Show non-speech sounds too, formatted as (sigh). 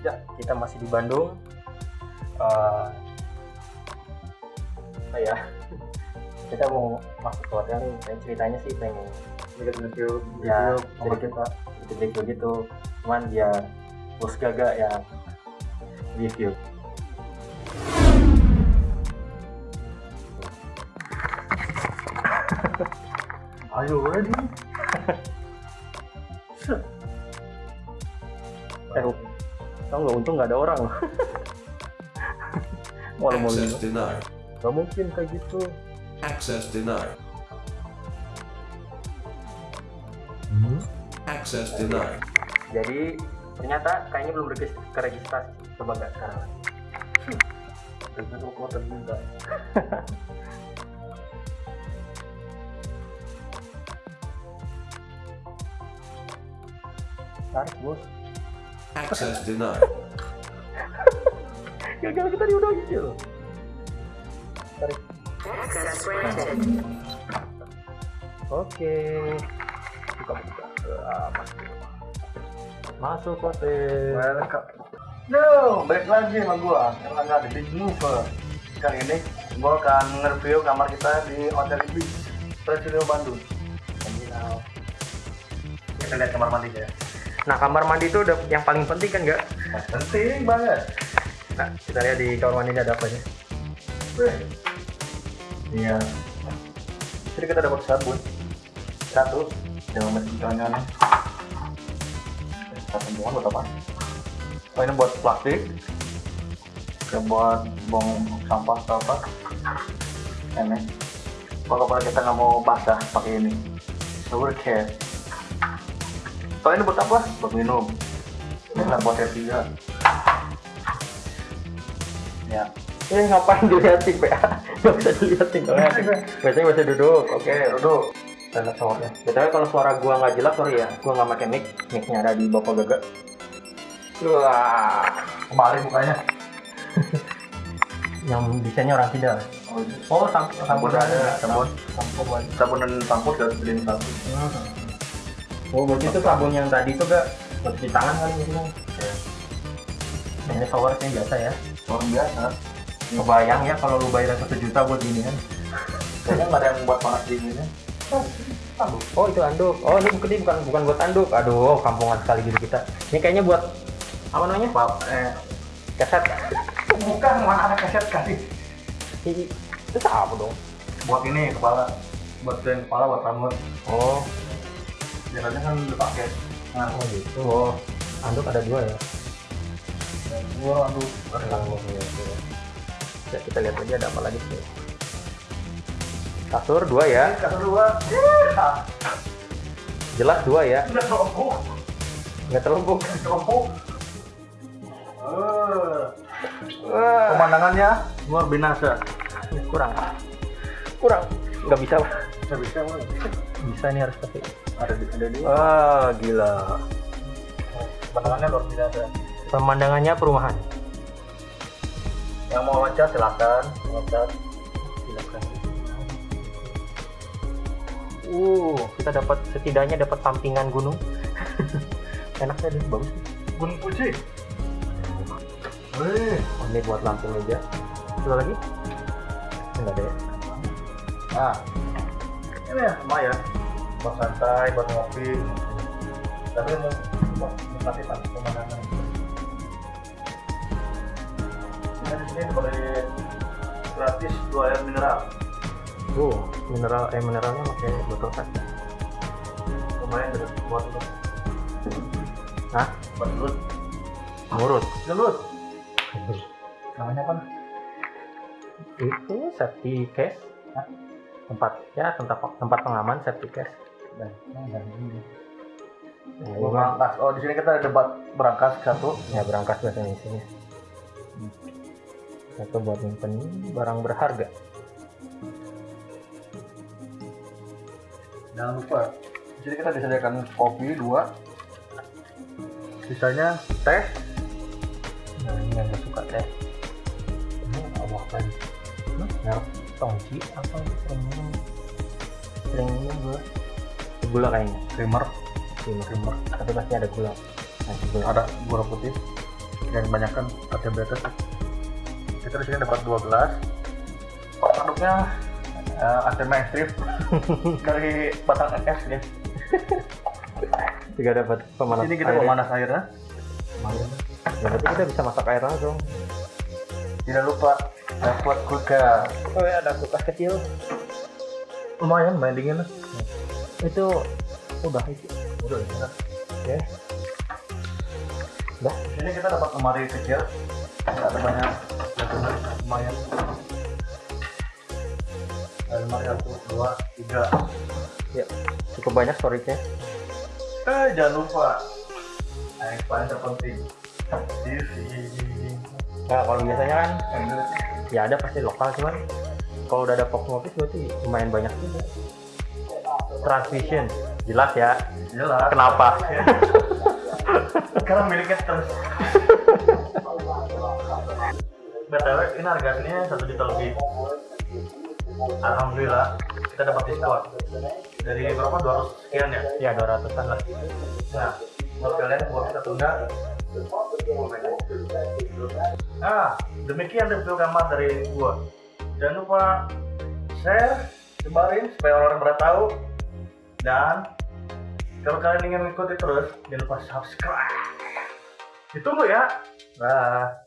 Ya, kita masih di Bandung. Uh, oh ya, (laughs) kita mau masuk ke hotel nih. Dan ceritanya sih pengen Review, ya nomor kita review gitu. Cuman dia bos gaga yang review. Are (laughs) you ready? Eh, (laughs) tau nggak untung nggak ada orang (laughs) loh. Malu malu. Access denied. Gak mungkin kayak gitu. Access denied. Access denied. Jadi ternyata kayaknya belum regis- keregistrasi. Coba nggak sekarang. Review kuota juga. (laughs) Tarik bos. Access denied. (laughs) Gagal kita diudah gitu. Tarik. Oke. Buka buka. Ah, masuk. Masuk hotel. Welcome. No, balik lagi sama gua yang nggak ada big mover. Kali ini gua akan nge-review kamar kita di Hotel Ibis, Presidio Bandung. Terminal. Kita lihat kamar mandinya ya. Nah kamar mandi itu udah yang paling penting kan nggak? Penting banget. Nah kita lihat di kamar mandi ini ada apa. Wih. Iya. Jadi kita dapat sabun satu dengan mesin cuciannya. Kita semua buat apa? Oh ini buat plastik. Oke buat buang sampah atau apa? Ini. Kalau kita nggak mau basah pakai ini. Shower care. Oh ini buat apa? Buat minum. Ini kan buat tiga. Ya. Eh ngapain dilihatin PA? Gak bisa dilihatin kalau. Biasanya bisa duduk. Oke. Duduk. Lihat showernya. Btw kalau suara gua nggak jelas sorry ya. Gua nggak pakai mic. Micnya ada di bapak gaga. Wah. Kembali mukanya. (laughs) Yang desainnya orang tidak. Oh, ini. Oh sampo sabun ada sabun Sampo buat. sabun dan sampo dan beliin satu Oh berarti itu sabun yang tadi itu gak cuci tangan kali mungkin. Nah, ini showernya biasa ya. luar biasa Kebayang ya kalau lu bayar satu juta buat gini kan. kayaknya nggak ada yang buat panas dinginnya Oh itu anduk. Oh ini bukan bukan bukan buat anduk. Aduh kampungan sekali gitu kita. Ini kayaknya buat apa namanya? Eh Keset. bukan mana ada kaset kasih Ih, Itu apa dong? buat ini kepala buat kepala buat rambut Oh, biasanya kan dipakai nah oh gitu. Oh, anduk ada dua ya. gua aduh Oh, iya, iya. Ya, kita lihat aja ada apa lagi sih. Kasur dua ya. kasih dua (laughs) Jelas dua ya. udah terobok Nggak terlumpuk. terobok Eh, Wah, pemandangannya luar binasa kurang. Kurang. Nggak bisa. nggak bisa Bang. Bisa nih harus pakai. Ada di di Wah, gila. pemandangannya luar binasa Pemandangannya perumahan. yang mau loncat silakan loncat Silakan. Uh, kita dapat setidaknya dapat sampingan gunung. (laughs) Enaknya deh, bagus. gunung puji Wih, Oh, ini buat lampu meja. Coba lagi? Enggak ada ya. Nah, ini ya lumayan buat santai, buat ngopi. Tapi mau menikmati pemandangan. Ini di sini boleh gratis dua air mineral. Uh, mineral eh mineralnya pakai botol kan? Lumayan deh buat lu. Hah? Buat lu. Murut. Gelut. Namanya apa? Itu safety case. Hah? Tempat ya tempat tempat pengaman safety case. Nah, nah, ini. Nah, ini berangkas. Oh, di sini kita ada debat berangkas satu. ya berangkas bahasa Indonesia. Satu buat nyimpen barang berharga. Jangan lupa. Di sini kita disediakan kopi dua. Sisanya teh. Nah, ini yang suka teh. Ini Allah kan. Merek tongci apa sering minum sering minum gue gula kayaknya. Creamer. creamer creamer. Tapi pasti ada gula. Nah, gula. Ada gula putih. yang kebanyakan AC Betas kita di sini dapat dua gelas. Produknya uh, AC mainstream dari (laughs) batang es ya. Juga dapat pemanas ini kita air pemanas airnya. Ya berarti kita bisa masak air langsung. Tidak lupa dapat kulkas oh ya ada kulkas kecil. Lumayan main dingin lah itu udah. Itu udah ya. Oke. Udah. Di sini kita dapat lemari kecil. Nggak ada banyak jatuhnya lumayan. Lemari satu dua tiga. Ya cukup banyak storage-nya. Eh jangan lupa. Yang paling terpenting. Nah kalau biasanya kan ya ada pasti lokal cuman kalau udah ada box office berarti lumayan banyak juga transmission jelas ya? Jelas. Kenapa? Sekarang miliknya terus. Btw ini harga aslinya satu juta lebih. Alhamdulillah kita dapat diskon. Dari berapa? 200 sekian ya? Ya 200an lah. Nah buat kalian buat kita tunda. Ah demikian review kamar dari gua. Jangan lupa share sebarin supaya orang-orang pada tahu dan kalau kalian ingin mengikuti terus jangan lupa subscribe. Ditunggu ya. Nah